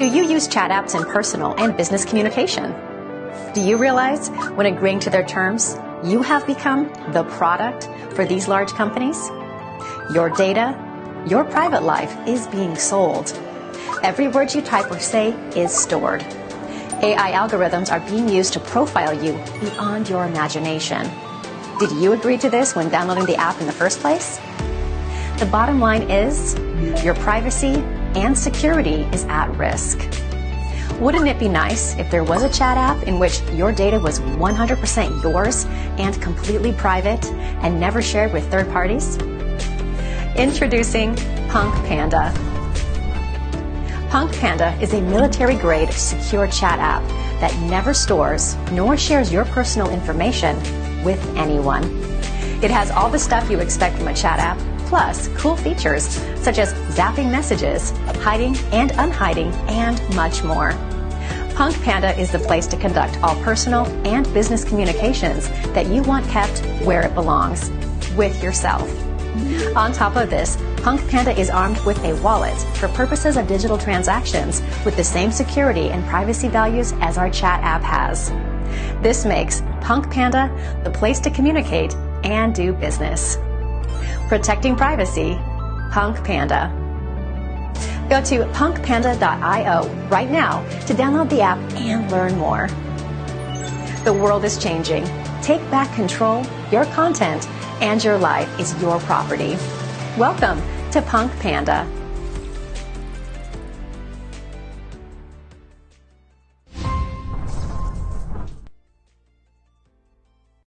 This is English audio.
Do you use chat apps in personal and business communication? Do you realize when agreeing to their terms, you have become the product for these large companies? Your data, your private life is being sold. Every word you type or say is stored. AI algorithms are being used to profile you beyond your imagination. Did you agree to this when downloading the app in the first place? The bottom line is your privacy and security is at risk. Wouldn't it be nice if there was a chat app in which your data was 100% yours and completely private and never shared with third parties? Introducing Punk Panda. Punk Panda is a military grade secure chat app that never stores nor shares your personal information with anyone. It has all the stuff you expect from a chat app, plus cool features such as zapping messages, hiding and unhiding, and much more. Punk Panda is the place to conduct all personal and business communications that you want kept where it belongs, with yourself. On top of this, Punk Panda is armed with a wallet for purposes of digital transactions with the same security and privacy values as our chat app has. This makes Punk Panda the place to communicate and do business. Protecting privacy, Punk Panda. Go to punkpanda.io right now to download the app and learn more. The world is changing. Take back control. Your content and your life is your property. Welcome to Punk Panda.